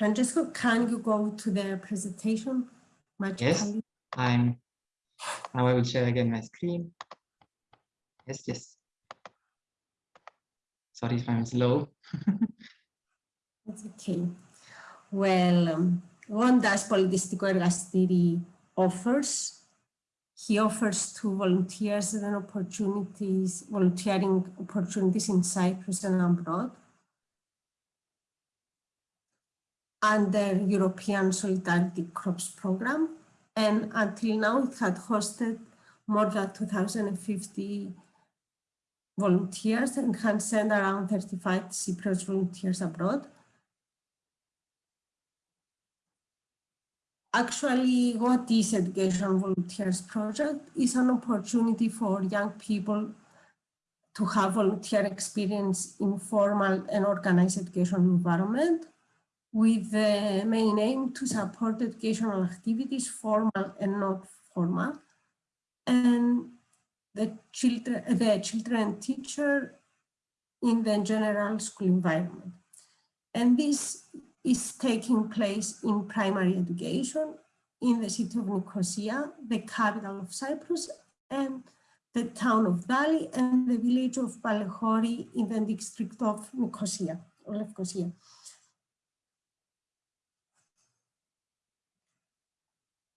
Francesco, can you go to the presentation? Much yes. I'm. Now I will share again my screen. Yes, yes. Sorry if I'm slow. That's okay. Well, um, what does Polidistico Ergastiri offers? He offers to volunteers and opportunities, volunteering opportunities in Cyprus and abroad Under European Solidarity Corps Program. And until now, it had hosted more than 2,050 volunteers and can send around 35 Cyprus volunteers abroad. Actually, what is Education Volunteers Project is an opportunity for young people to have volunteer experience in formal and organized education environment with the main aim to support educational activities, formal and not formal, and the children, the children and teacher in the general school environment. And this is taking place in primary education in the city of Nicosia, the capital of Cyprus, and the town of Dali and the village of Palehori in the district of Nicosia, or Lefkosia.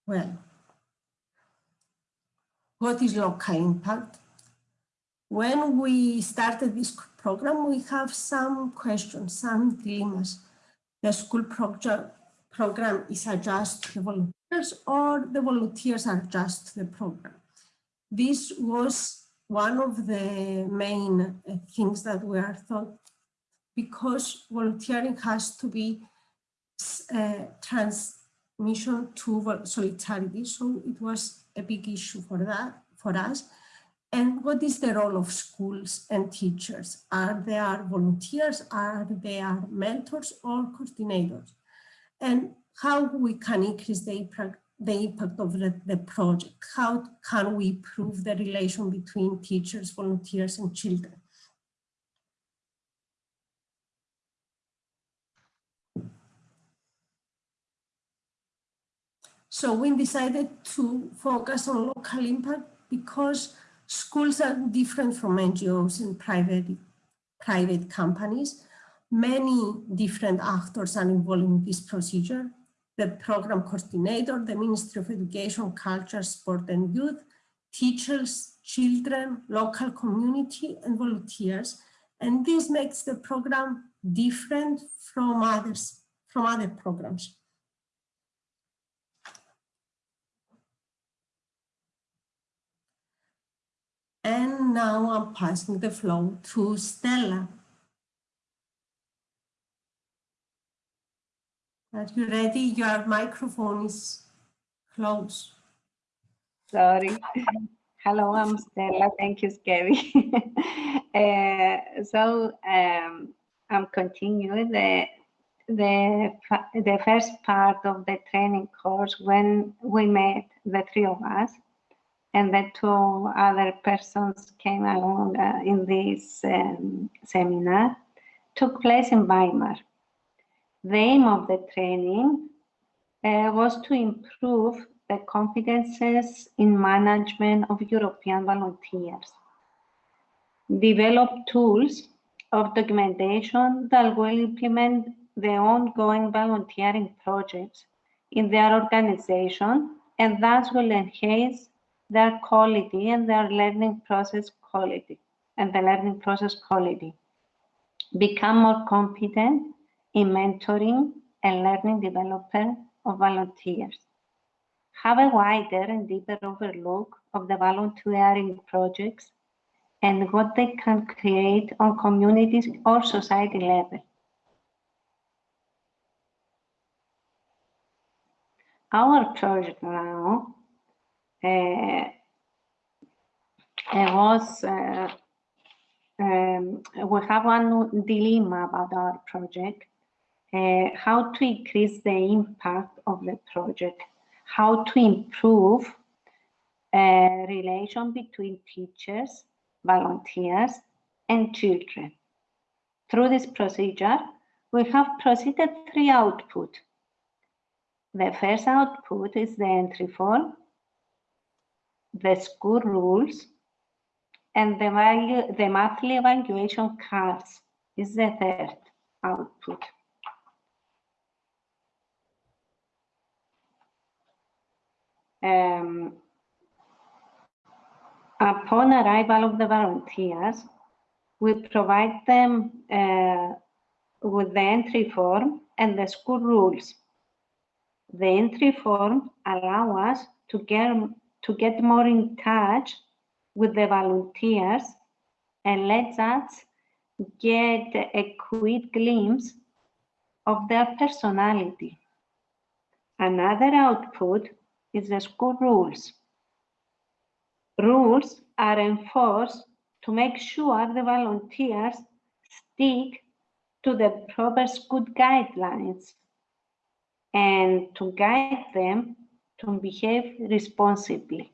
Well, what is local impact? When we started this program, we have some questions, some dilemmas the school project program is adjust to the volunteers or the volunteers are just the program. This was one of the main uh, things that were thought because volunteering has to be uh, transmission to solidarity. So it was a big issue for that for us. And what is the role of schools and teachers? Are they are volunteers? Are they are mentors or coordinators? And how we can increase the impact, the impact of the, the project? How can we improve the relation between teachers, volunteers, and children? So we decided to focus on local impact because Schools are different from NGOs and private, private companies. Many different actors are involved in this procedure. The program coordinator, the Ministry of Education, Culture, Sport and Youth, teachers, children, local community and volunteers. And this makes the program different from others, from other programs. And now I'm passing the floor to Stella. Are you ready? Your microphone is closed. Sorry. Hello, I'm Stella. Thank you, Skevi. uh, so um, I'm continuing the the the first part of the training course when we met the three of us and the two other persons came along uh, in this um, seminar, took place in Weimar. The aim of the training uh, was to improve the competences in management of European volunteers, develop tools of documentation that will implement the ongoing volunteering projects in their organization and thus will enhance their quality and their learning process quality and the learning process quality. Become more competent in mentoring and learning development of volunteers. Have a wider and deeper overlook of the volunteering projects and what they can create on communities or society level. Our project now was uh, um, we have one dilemma about our project, uh, how to increase the impact of the project, how to improve uh, relation between teachers, volunteers, and children. Through this procedure, we have proceeded three output. The first output is the entry form, the school rules, and the value, the monthly evaluation cards is the third output. Um, upon arrival of the volunteers, we provide them uh, with the entry form and the school rules. The entry form allow us to get, to get more in touch with the volunteers and let us get a quick glimpse of their personality. Another output is the school rules. Rules are enforced to make sure the volunteers stick to the proper school guidelines and to guide them to behave responsibly.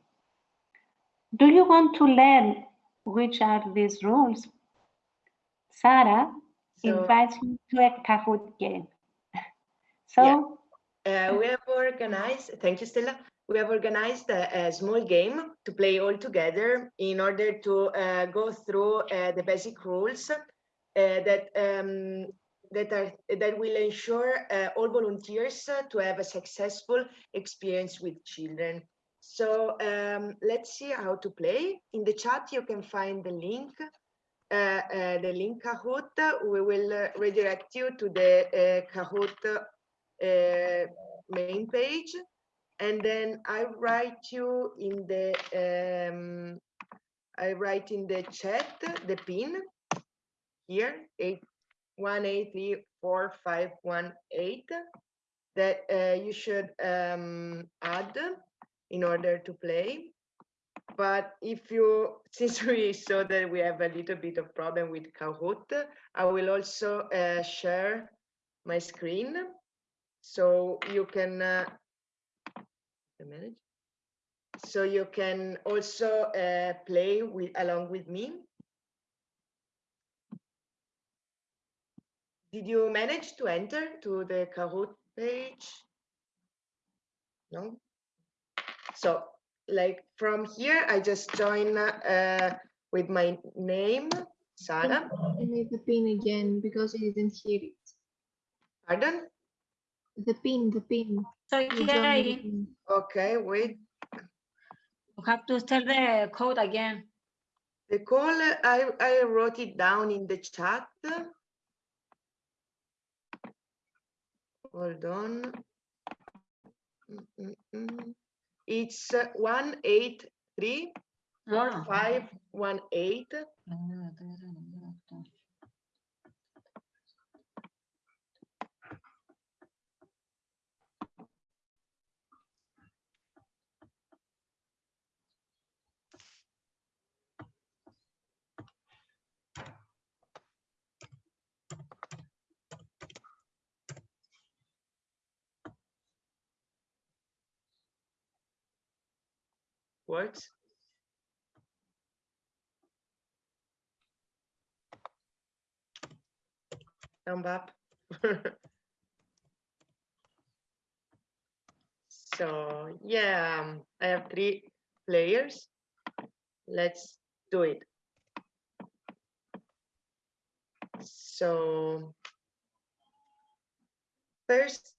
Do you want to learn which are these rules? Sarah So, invites you to a Kahoot game. So uh, we have organized, thank you, Stella. We have organized a, a small game to play all together in order to uh, go through uh, the basic rules uh, that um, that are that will ensure uh, all volunteers uh, to have a successful experience with children. So um, let's see how to play. In the chat, you can find the link, uh, uh, the link Kahoot. We will uh, redirect you to the uh, Kahoot main page. And then I write you in the, um, I write in the chat, the pin here, eight, one, eight, three, four, five, one, eight, that uh, you should um, add in order to play. But if you, since we saw that we have a little bit of problem with Kahoot, I will also uh, share my screen so you can uh, manage. So you can also uh, play with along with me. Did you manage to enter to the Kahoot page? No. So like from here, I just join uh, with my name, Sara. I made the pin again because I didn't hear it. Pardon? The pin, the pin. So You joined the Kerry, pin. Okay, wait. you have to tell the code again. The call, I, I wrote it down in the chat. Hold on. Mm, mm, mm. It's uh, one eight three Ah. five one eight. Thumb up. So yeah, um, I have three players. Let's do it. So first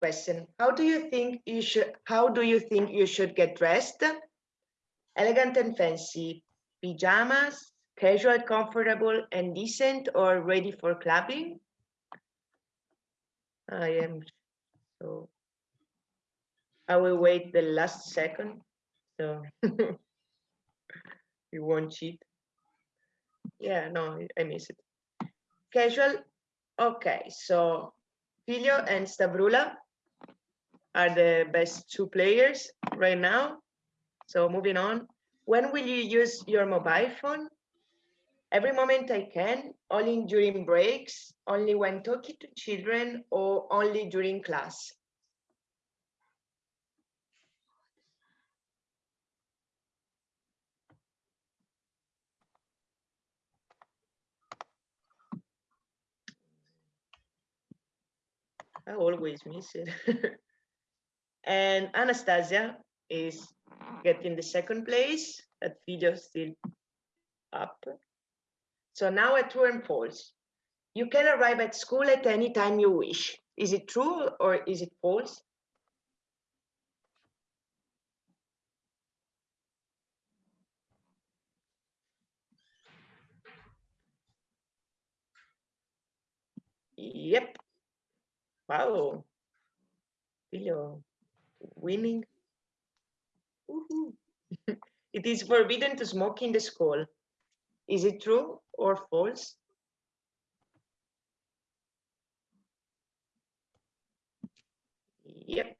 question, how do you think you should, how do you think you should get dressed? Elegant and fancy, pajamas, casual, comfortable and decent or ready for clubbing? I am so I will wait the last second so you won't cheat. Yeah, no, I miss it. Casual, okay, so Filio and Stavroula are the best two players right now. So moving on, when will you use your mobile phone? Every moment I can, only during breaks, only when talking to children or only during class. I always miss it. and Anastasia is getting the second place. That video still up. So now a true and false. You can arrive at school at any time you wish. Is it true or is it false? Yep. Wow. Filio winning. It is forbidden to smoke in the school. Is it true or false? Yep.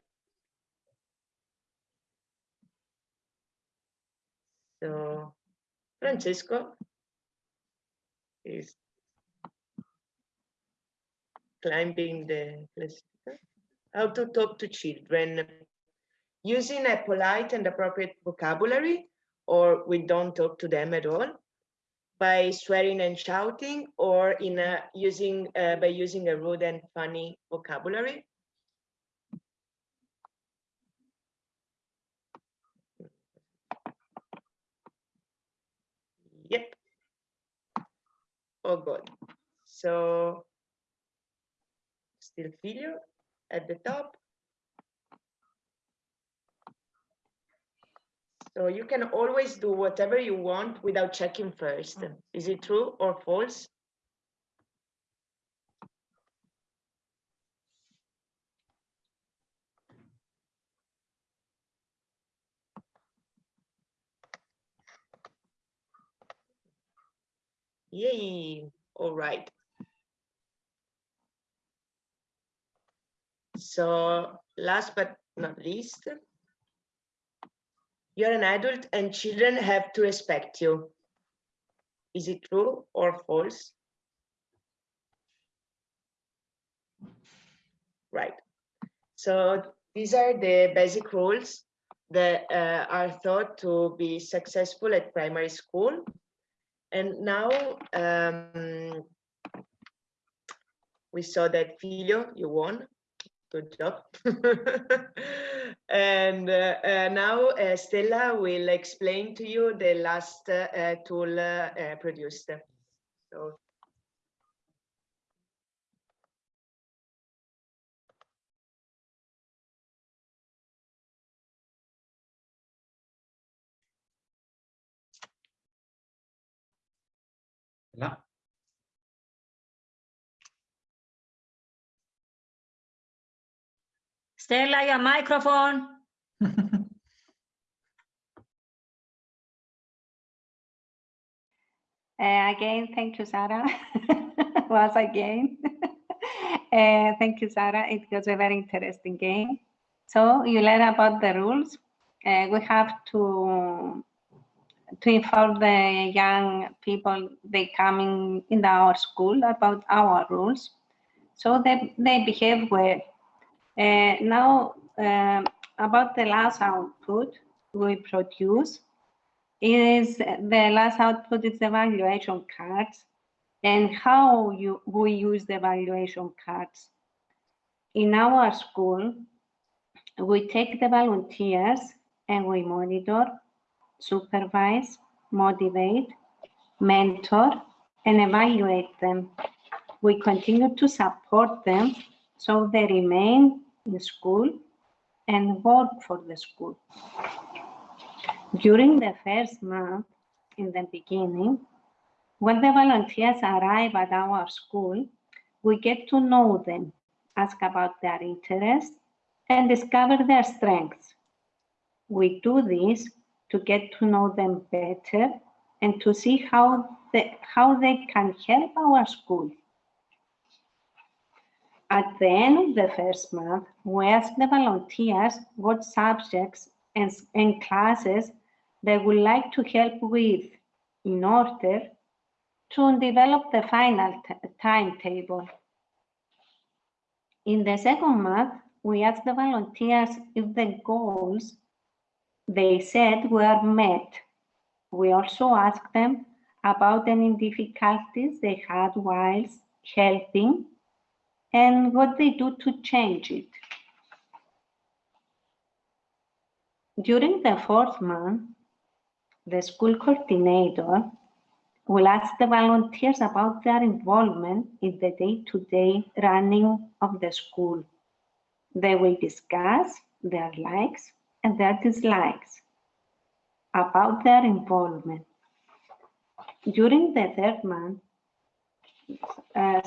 So Francesco is climbing the classifier. How to talk to children using a polite and appropriate vocabulary or we don't talk to them at all by swearing and shouting or in a, using uh, by using a rude and funny vocabulary Yep. Oh, good. So still Filio at the top. So you can always do whatever you want without checking first. Mm. Is it true or false? Yay, all right. So last but not least, you're an adult and children have to respect you. Is it true or false? Right. So these are the basic rules that uh, are thought to be successful at primary school. And now um, we saw that Filio, you won. Good job. and uh, uh, now uh, Stella will explain to you the last uh, tool uh, produced. So. Stella, your microphone. Uh, again, thank you, Sarah. Once again. uh, thank you, Sarah. It was a very interesting game. So you learn about the rules. Uh, we have to to inform the young people they coming in our school about our rules, so that they behave well. Uh, now, um, about the last output we produce is the last output is the evaluation cards and how you we use the evaluation cards. In our school, we take the volunteers and we monitor, supervise, motivate, mentor, and evaluate them. We continue to support them so they remain in school and work for the school. During the first month, in the beginning, when the volunteers arrive at our school, we get to know them, ask about their interests, and discover their strengths. We do this to get to know them better and to see how they, how they can help our school. At the end of the first month, we ask the volunteers what subjects and, and classes they would like to help with in order to develop the final timetable. In the second month, we asked the volunteers if the goals they said were met. We also asked them about any difficulties they had whilst helping and what they do to change it. During the fourth month, the school coordinator will ask the volunteers about their involvement in the day-to-day -day running of the school. They will discuss their likes and their dislikes about their involvement. During the third month,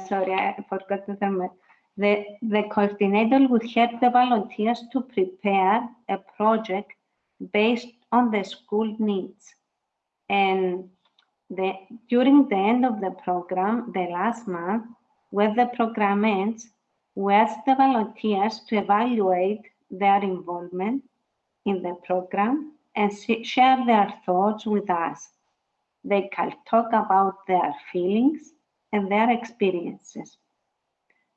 sorry, I forgot the term. The, the coordinator would help the volunteers to prepare a project based on the school needs. And the, during the end of the program, the last month, when the program ends, we ask the volunteers to evaluate their involvement in the program and share their thoughts with us. They can talk about their feelings and their experiences.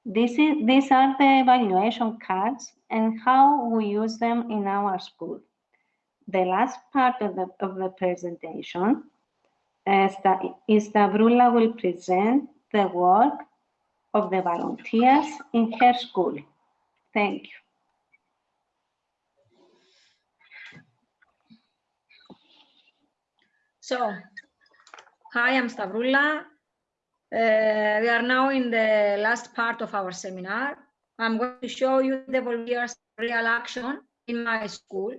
This is, these are the evaluation cards and how we use them in our school. The last part of the, of the presentation uh, Stavroula will present the work of the volunteers in her school. Thank you. So, hi, I'm Stavroula. Uh, we are now in the last part of our seminar. I'm going to show you the volunteers real action in my school.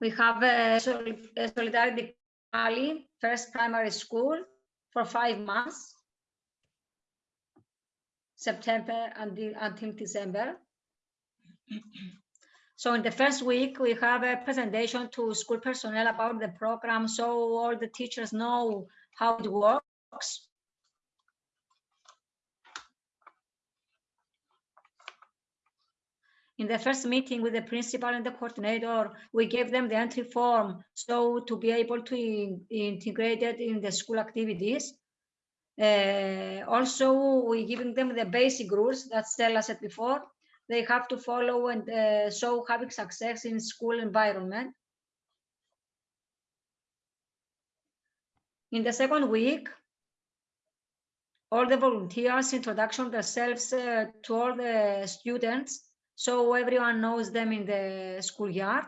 We have a, solidarity rally, first primary school for five months, September until, until December. So in the first week, we have a presentation to school personnel about the program so all the teachers know how it works. In the first meeting with the principal and the coordinator, we gave them the entry form so to be able to in, integrate it in the school activities. Uh, also, we giving them the basic rules that Stella said before. They have to follow and uh, show having success in school environment. In the second week, all the volunteers introduction themselves uh, to all the students so everyone knows them in the schoolyard.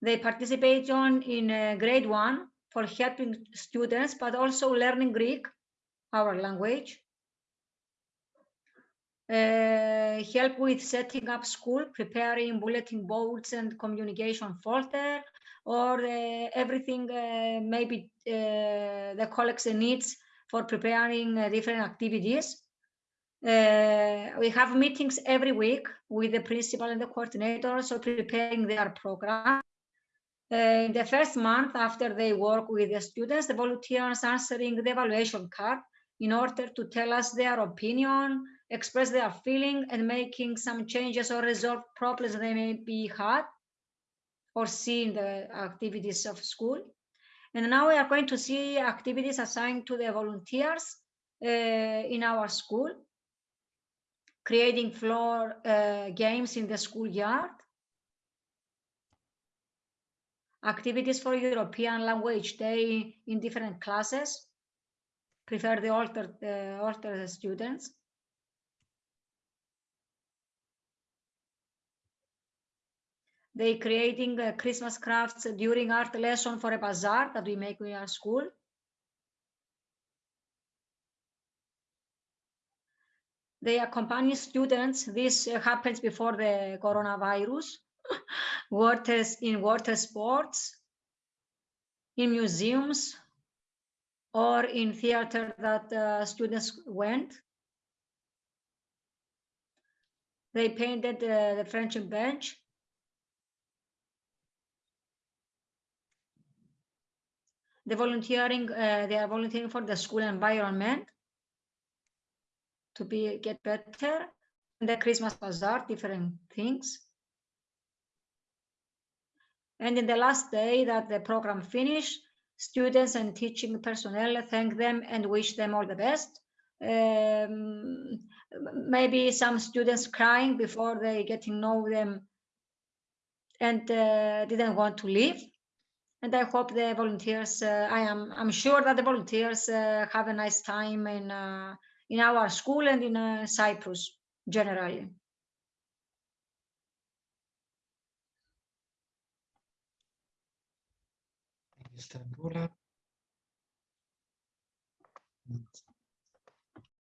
They participate on in uh, grade one for helping students, but also learning Greek, our language. Uh, help with setting up school, preparing bulletin boards and communication folder, or uh, everything uh, maybe uh, the colleagues needs for preparing uh, different activities. Uh, we have meetings every week with the principal and the coordinator, so preparing their program. Uh, in the first month after they work with the students, the volunteers answering the evaluation card in order to tell us their opinion, express their feeling and making some changes or resolve problems they may be had or see in the activities of school. And now we are going to see activities assigned to the volunteers uh, in our school, creating floor uh, games in the schoolyard, activities for European language day in different classes, prefer the altered, uh, altered students, They creating uh, Christmas crafts during art lesson for a bazaar that we make in our school. They accompany students. This uh, happens before the coronavirus. waters in water sports, in museums, or in theater that uh, students went. They painted uh, the French bench the volunteering, uh, they are volunteering for the school environment to be get better. And the Christmas bazaar, different things. And in the last day that the program finished, students and teaching personnel thank them and wish them all the best. Um, maybe some students crying before they get to know them and uh, didn't want to leave and I hope the volunteers. Uh, I am I'm sure that the volunteers uh, have a nice time in uh, in our school and in Cyprus generally. Thank you, Stavroula.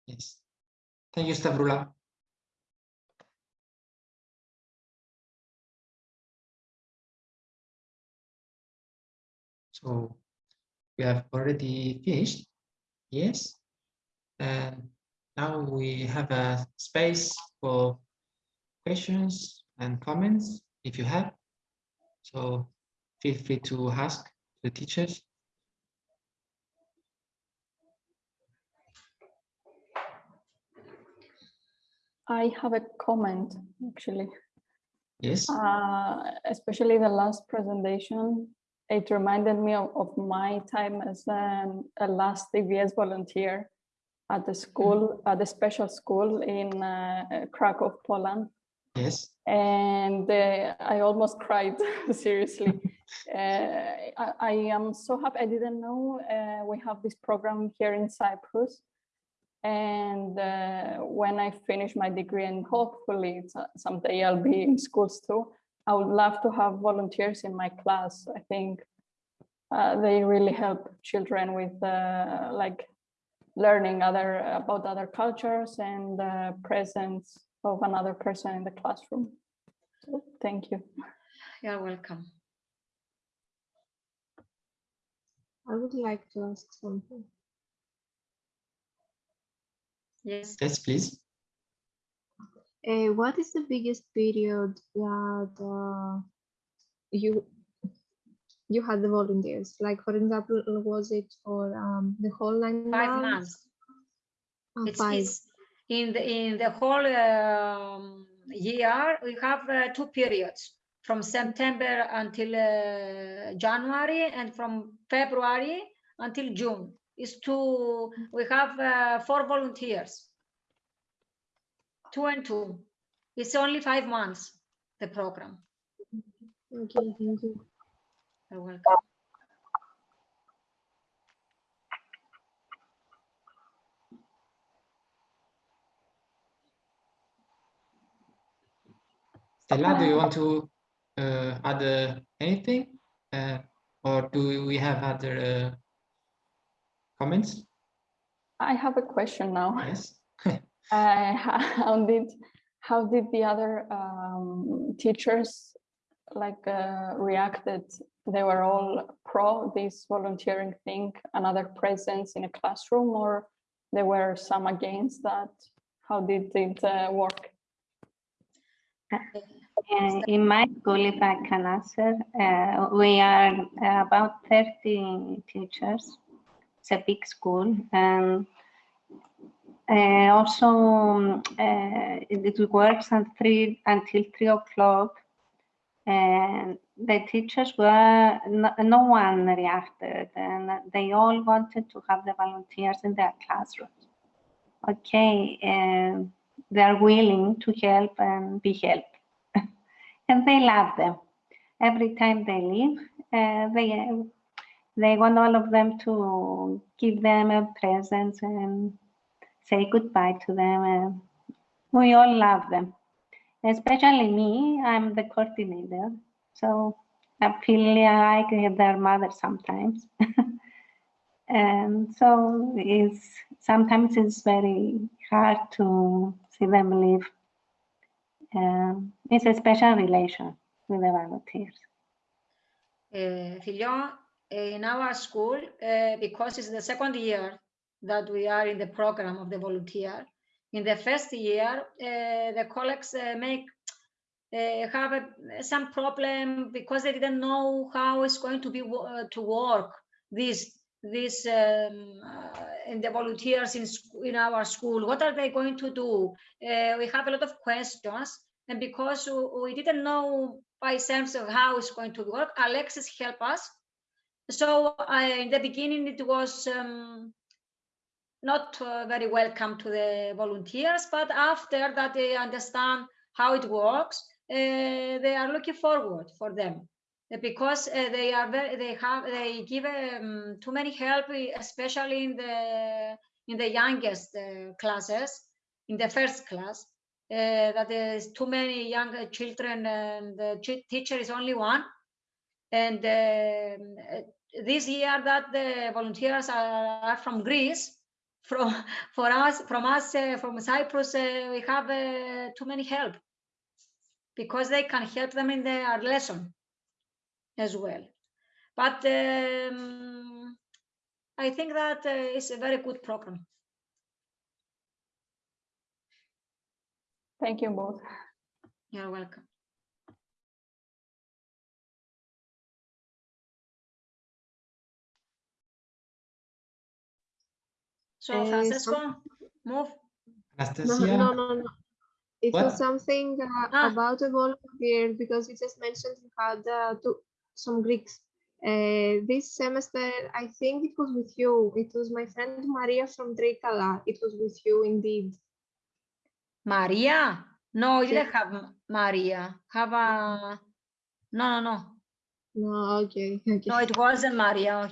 Yes. Thank you, Stavroula. So we have already finished. Yes. And now we have a space for questions and comments if you have. So feel free to ask the teachers. I have a comment, actually. Yes. Uh, especially the last presentation, it reminded me of, of my time as an, a last EVS volunteer at the school, at the special school in uh, Krakow, Poland. Yes. And uh, I almost cried, seriously. uh, I, I am so happy. I didn't know uh, we have this program here in Cyprus. And uh, when I finish my degree and hopefully uh, someday I'll be in schools too, I would love to have volunteers in my class. I think uh, they really help children with uh, like learning other about other cultures and the presence of another person in the classroom. So thank you. You're welcome. I would like to ask something. Yes. Yes, please. Uh, what is the biggest period that uh, you you had the volunteers? Like, for example, was it for um, the whole nine Five months? months. Ah, It's, five. it's in the in the whole um, year we have uh, two periods from September until uh, January and from February until June. Is two. We have uh, four volunteers. Two and two. It's only five months. The program. Okay, thank you. You're welcome. Stella, do you want to uh, add uh, anything? Uh, or do we have other uh, comments? I have a question now. Yes. Uh, how did how did the other um, teachers like uh, reacted? They were all pro this volunteering thing, another presence in a classroom, or there were some against that? How did it uh, work? Uh, in my school, if I can answer, uh, we are about 30 teachers. It's a big school. And uh, also, uh, it, works until three, until 3 o'clock. And the teachers were, no, no one reacted, and they all wanted to have the volunteers in their classrooms. Okay, and they are willing to help and be helped and they love them. Every time they leave, uh, they they want all of them to give them a present and say goodbye to them. We all love them, especially me. I'm the coordinator, so I feel like their mother sometimes. and so it's sometimes it's very hard to see them leave um, it's a special relation with the volunteers. Uh, in our school, uh, because it's the second year that we are in the program of the volunteer, in the first year, uh, the colleagues uh, make uh, have a, some problem because they didn't know how it's going to be to work this this um, in the volunteers in in our school. What are they going to do? We have a lot of questions, and because we didn't know by sense of how it's going to work, Alexis helped us. So in the beginning, it was um, not uh, very welcome to the volunteers, but after that they understand how it works, uh, they are looking forward for them. uh, because uh, they are very, they have they give um, too many help, especially in the in the youngest uh, classes, in the first class. Uh, that is too many young children, and the teacher is only one. And um, this year, that the volunteers are, are from Greece, from for us from us uh, from Cyprus uh, we have uh, too many help because they can help them in their lesson as well. But um, I think that uh, it's a very good program. Thank you both. You're welcome. So Uh, Francesco, move. No, Anastasia, no, no, no. It What? was something uh, Ah. about a volunteer because you just mentioned you had uh, to, some Greeks. Uh, this semester, I think it was with you. It was my friend Maria from Trikala. It was with you indeed. Maria? No, you Yeah. didn't have Maria. Have a no, no, no. No, okay, okay. No, it wasn't Maria.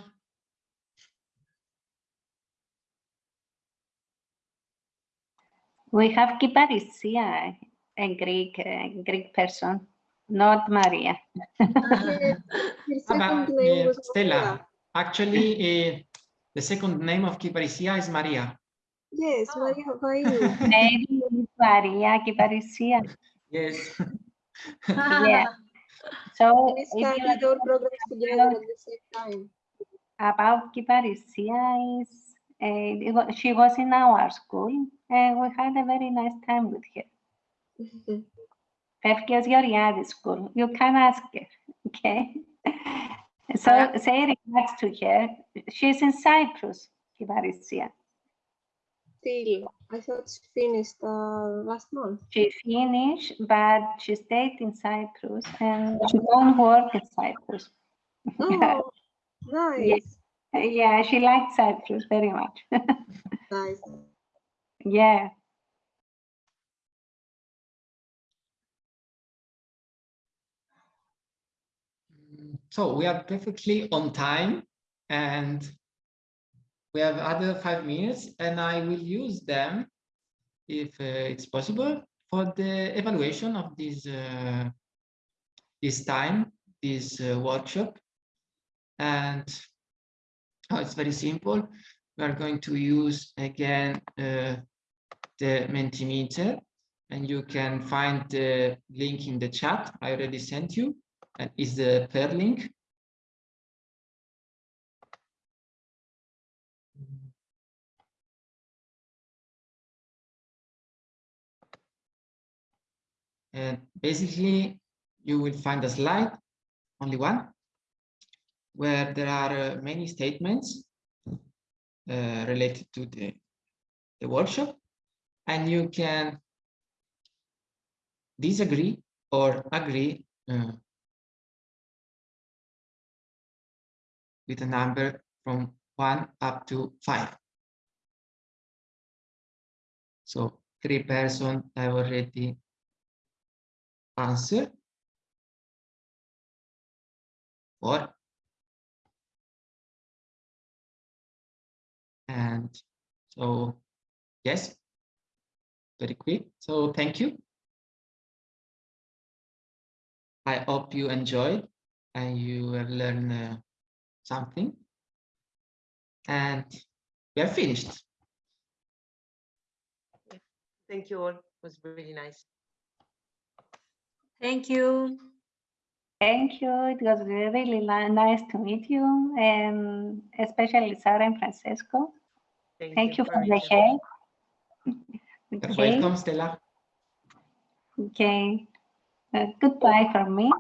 We have Kiparisia, a Greek, a Greek person, not Maria. Her second name uh, was Stella, Maria. actually, uh, the second name of Kiparisia is Maria. Yes, Oh. Maria Vaiu. Maybe it's Maria Kiparisia. Yes. Yeah. So We if you started our programs together at the same time. about Kiparisia is uh, it she was in our school and we had a very nice time with her. Pefkios Georgiadis school. You can ask her, okay? So Uh, say regards to her. She's in Cyprus, Kiparisia. Still, I thought she finished uh, last month. She finished, but she stayed in Cyprus and she don't work in Cyprus. Oh, nice, Yeah, she liked Cyprus very much. nice. Yeah. So we are perfectly on time and we have other five minutes and I will use them if uh, it's possible for the evaluation of this uh, this time, this uh, workshop. And oh, it's very simple. We are going to use again uh, the Mentimeter and you can find the link in the chat I already sent you and is the per link. And basically, you will find a slide, only one, where there are uh, many statements uh, related to the, the workshop, and you can disagree or agree uh, with a number from one up to five. So three person have already answered. Four. And so, yes, very quick. So thank you. I hope you enjoyed and you have learned uh, something. And we are finished. Thank you all. It was really nice. Thank you. Thank you. It was really nice to meet you, and especially Sarah and Francesco. Thank you for the everything. help. Okay, welcome, Stella. okay. Uh, goodbye from me.